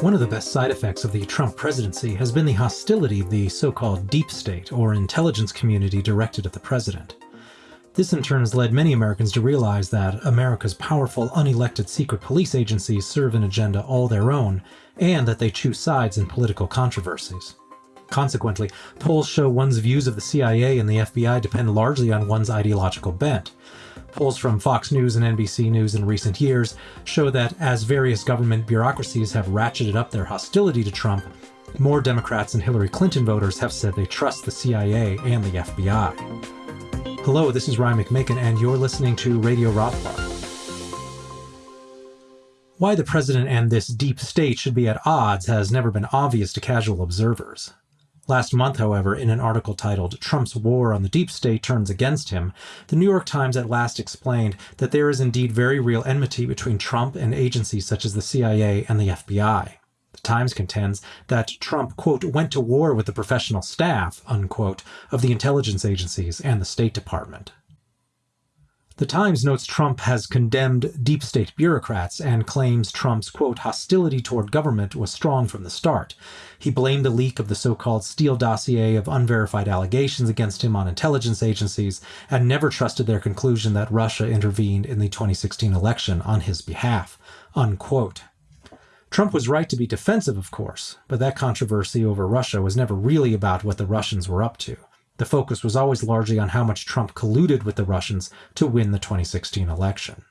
One of the best side effects of the Trump presidency has been the hostility of the so-called deep state or intelligence community directed at the president. This in turn has led many Americans to realize that America's powerful unelected secret police agencies serve an agenda all their own, and that they choose sides in political controversies. Consequently, polls show one's views of the CIA and the FBI depend largely on one's ideological bent, Polls from Fox News and NBC News in recent years show that as various government bureaucracies have ratcheted up their hostility to Trump, more Democrats and Hillary Clinton voters have said they trust the CIA and the FBI. Hello, this is Ryan McMaken, and you're listening to Radio Rothbard. Why the president and this deep state should be at odds has never been obvious to casual observers. Last month, however, in an article titled Trump's War on the Deep State Turns Against Him, the New York Times at last explained that there is indeed very real enmity between Trump and agencies such as the CIA and the FBI. The Times contends that Trump, quote, went to war with the professional staff, unquote, of the intelligence agencies and the State Department. The Times notes Trump has condemned deep state bureaucrats and claims Trump's, quote, hostility toward government was strong from the start. He blamed the leak of the so called Steele dossier of unverified allegations against him on intelligence agencies and never trusted their conclusion that Russia intervened in the 2016 election on his behalf, unquote. Trump was right to be defensive, of course, but that controversy over Russia was never really about what the Russians were up to. The focus was always largely on how much Trump colluded with the Russians to win the 2016 election.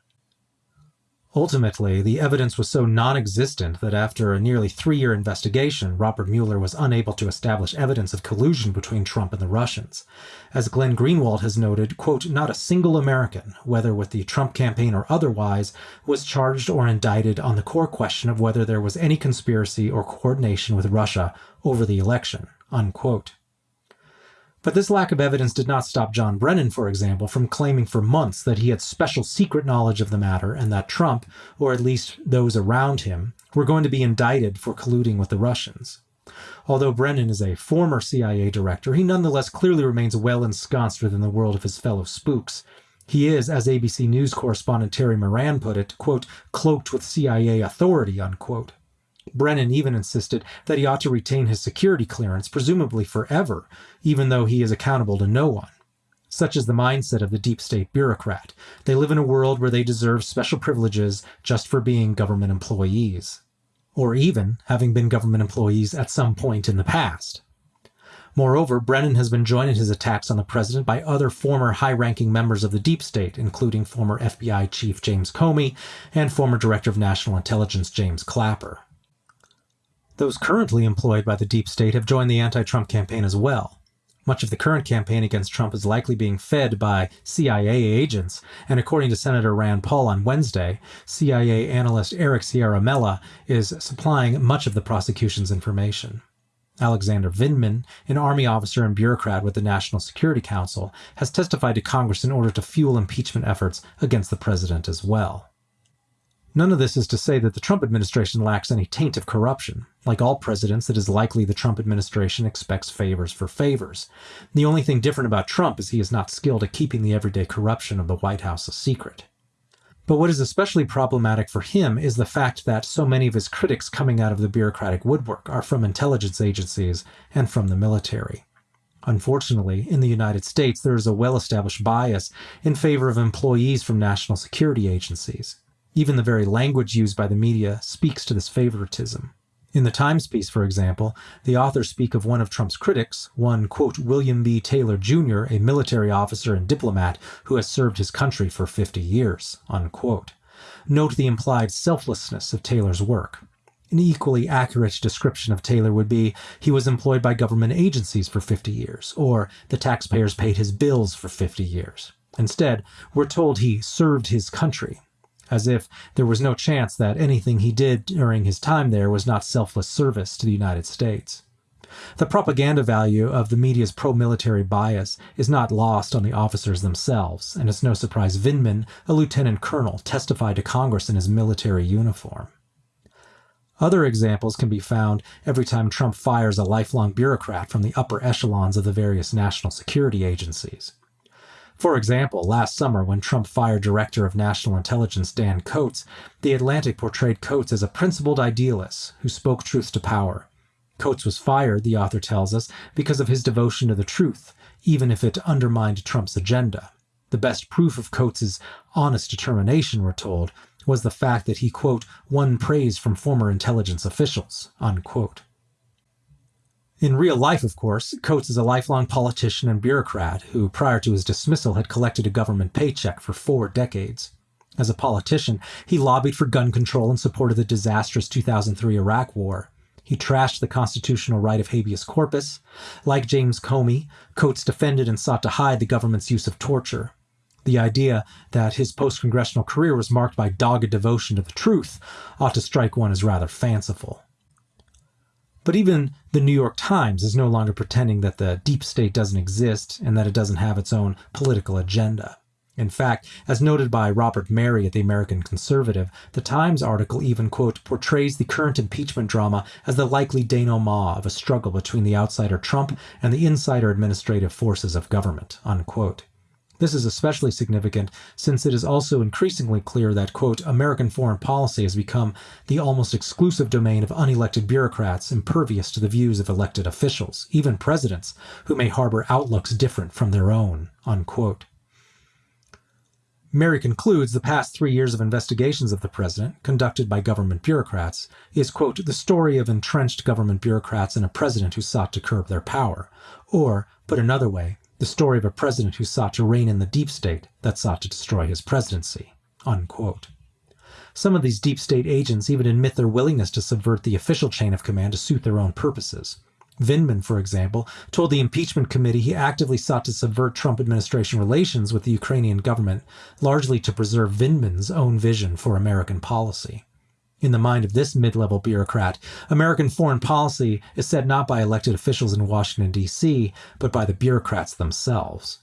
Ultimately, the evidence was so non existent that after a nearly three year investigation, Robert Mueller was unable to establish evidence of collusion between Trump and the Russians. As Glenn Greenwald has noted, quote, not a single American, whether with the Trump campaign or otherwise, was charged or indicted on the core question of whether there was any conspiracy or coordination with Russia over the election, unquote. But this lack of evidence did not stop John Brennan, for example, from claiming for months that he had special secret knowledge of the matter and that Trump, or at least those around him, were going to be indicted for colluding with the Russians. Although Brennan is a former CIA director, he nonetheless clearly remains well ensconced within the world of his fellow spooks. He is, as ABC News correspondent Terry Moran put it, quote, cloaked with CIA authority, unquote. Brennan even insisted that he ought to retain his security clearance, presumably forever, even though he is accountable to no one. Such is the mindset of the deep state bureaucrat. They live in a world where they deserve special privileges just for being government employees, or even having been government employees at some point in the past. Moreover, Brennan has been joined in his attacks on the president by other former high ranking members of the deep state, including former FBI Chief James Comey and former Director of National Intelligence James Clapper. Those currently employed by the deep state have joined the anti Trump campaign as well. Much of the current campaign against Trump is likely being fed by CIA agents, and according to Senator Rand Paul on Wednesday, CIA analyst Eric Ciaramella is supplying much of the prosecution's information. Alexander Vindman, an Army officer and bureaucrat with the National Security Council, has testified to Congress in order to fuel impeachment efforts against the president as well. None of this is to say that the Trump administration lacks any taint of corruption. Like all presidents, it is likely the Trump administration expects favors for favors. The only thing different about Trump is he is not skilled at keeping the everyday corruption of the White House a secret. But what is especially problematic for him is the fact that so many of his critics coming out of the bureaucratic woodwork are from intelligence agencies and from the military. Unfortunately, in the United States, there is a well established bias in favor of employees from national security agencies. Even the very language used by the media speaks to this favoritism. In the Times piece, for example, the authors speak of one of Trump's critics, one, quote, William B. Taylor Jr., a military officer and diplomat who has served his country for 50 years, unquote. Note the implied selflessness of Taylor's work. An equally accurate description of Taylor would be he was employed by government agencies for 50 years, or the taxpayers paid his bills for 50 years. Instead, we're told he served his country, as if there was no chance that anything he did during his time there was not selfless service to the United States. The propaganda value of the media's pro military bias is not lost on the officers themselves, and it's no surprise Vindman, a lieutenant colonel, testified to Congress in his military uniform. Other examples can be found every time Trump fires a lifelong bureaucrat from the upper echelons of the various national security agencies. For example, last summer when Trump fired Director of National Intelligence Dan Coats, The Atlantic portrayed Coats as a principled idealist who spoke truth to power. Coats was fired, the author tells us, because of his devotion to the truth, even if it undermined Trump's agenda. The best proof of Coats's honest determination, we're told, was the fact that he, quote, won praise from former intelligence officials, unquote. In real life, of course, Coats is a lifelong politician and bureaucrat who, prior to his dismissal, had collected a government paycheck for four decades. As a politician, he lobbied for gun control and supported the disastrous 2003 Iraq War. He trashed the constitutional right of habeas corpus. Like James Comey, Coats defended and sought to hide the government's use of torture. The idea that his post congressional career was marked by dogged devotion to the truth ought to strike one as rather fanciful. But even the New York Times is no longer pretending that the deep state doesn't exist and that it doesn't have its own political agenda. In fact, as noted by Robert Merry at the American Conservative, the Times article even, quote, portrays the current impeachment drama as the likely denouement of a struggle between the outsider Trump and the insider administrative forces of government, unquote. This is especially significant since it is also increasingly clear that, quote, American foreign policy has become the almost exclusive domain of unelected bureaucrats impervious to the views of elected officials, even presidents, who may harbor outlooks different from their own, unquote. Merry concludes the past three years of investigations of the president, conducted by government bureaucrats, is, quote, the story of entrenched government bureaucrats and a president who sought to curb their power. Or, put another way, the story of a president who sought to rein in the deep state that sought to destroy his presidency. Unquote. Some of these deep state agents even admit their willingness to subvert the official chain of command to suit their own purposes. Vindman, for example, told the impeachment committee he actively sought to subvert Trump administration relations with the Ukrainian government, largely to preserve Vindman's own vision for American policy. In the mind of this mid level bureaucrat, American foreign policy is set not by elected officials in Washington, D.C., but by the bureaucrats themselves.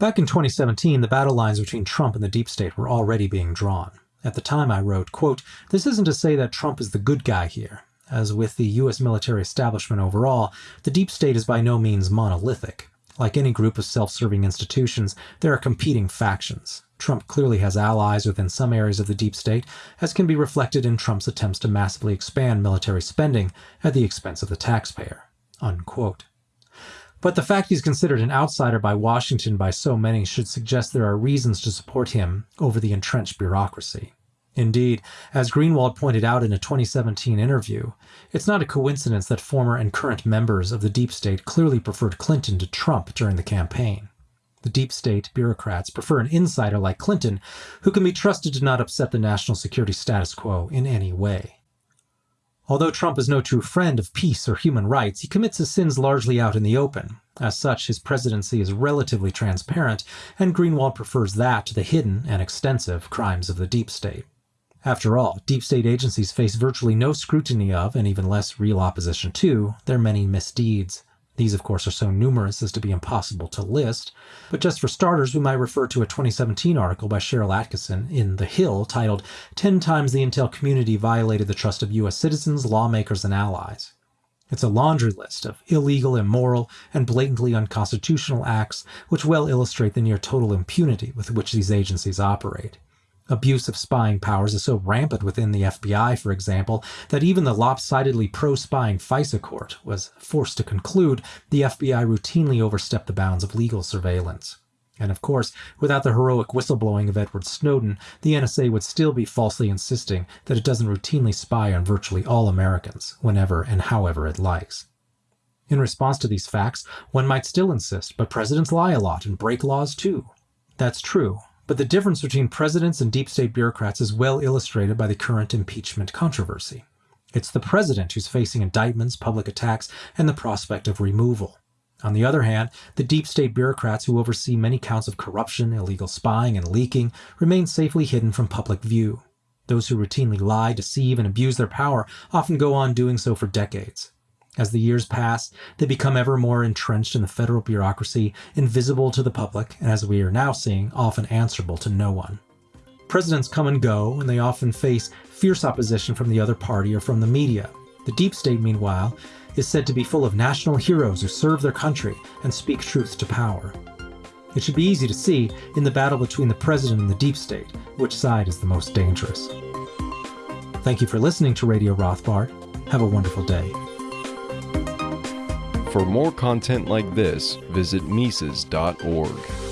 Back in 2017, the battle lines between Trump and the deep state were already being drawn. At the time, I wrote, quote, This isn't to say that Trump is the good guy here. As with the U.S. military establishment overall, the deep state is by no means monolithic. Like any group of self serving institutions, there are competing factions. Trump clearly has allies within some areas of the deep state, as can be reflected in Trump's attempts to massively expand military spending at the expense of the taxpayer. Unquote. But the fact he's considered an outsider by Washington by so many should suggest there are reasons to support him over the entrenched bureaucracy. Indeed, as Greenwald pointed out in a 2017 interview, it's not a coincidence that former and current members of the deep state clearly preferred Clinton to Trump during the campaign. The deep state bureaucrats prefer an insider like Clinton who can be trusted to not upset the national security status quo in any way. Although Trump is no true friend of peace or human rights, he commits his sins largely out in the open. As such, his presidency is relatively transparent, and Greenwald prefers that to the hidden and extensive crimes of the deep state. After all, deep state agencies face virtually no scrutiny of, and even less real opposition to, their many misdeeds. These, of course, are so numerous as to be impossible to list, but just for starters, we might refer to a 2017 article by Sharyl Attkisson in The Hill titled 10 Times the Intel Community Violated the Trust of U.S. Citizens, Lawmakers, and Allies. It's a laundry list of illegal, immoral, and blatantly unconstitutional acts which well illustrate the near total impunity with which these agencies operate. Abuse of spying powers is so rampant within the FBI, for example, that even the lopsidedly pro spying FISA court was forced to conclude the FBI routinely overstepped the bounds of legal surveillance. And of course, without the heroic whistleblowing of Edward Snowden, the NSA would still be falsely insisting that it doesn't routinely spy on virtually all Americans, whenever and however it likes. In response to these facts, one might still insist, but presidents lie a lot and break laws too. That's true, but the difference between presidents and deep state bureaucrats is well illustrated by the current impeachment controversy. It's the president who's facing indictments, public attacks, and the prospect of removal. On the other hand, the deep state bureaucrats who oversee many counts of corruption, illegal spying, and leaking remain safely hidden from public view. Those who routinely lie, deceive, and abuse their power often go on doing so for decades. As the years pass, they become ever more entrenched in the federal bureaucracy, invisible to the public, and as we are now seeing, often answerable to no one. Presidents come and go, and they often face fierce opposition from the other party or from the media. The deep state, meanwhile, is said to be full of national heroes who serve their country and speak truth to power. It should be easy to see, in the battle between the president and the deep state, which side is the most dangerous. Thank you for listening to Radio Rothbard. Have a wonderful day. For more content like this, visit Mises.org.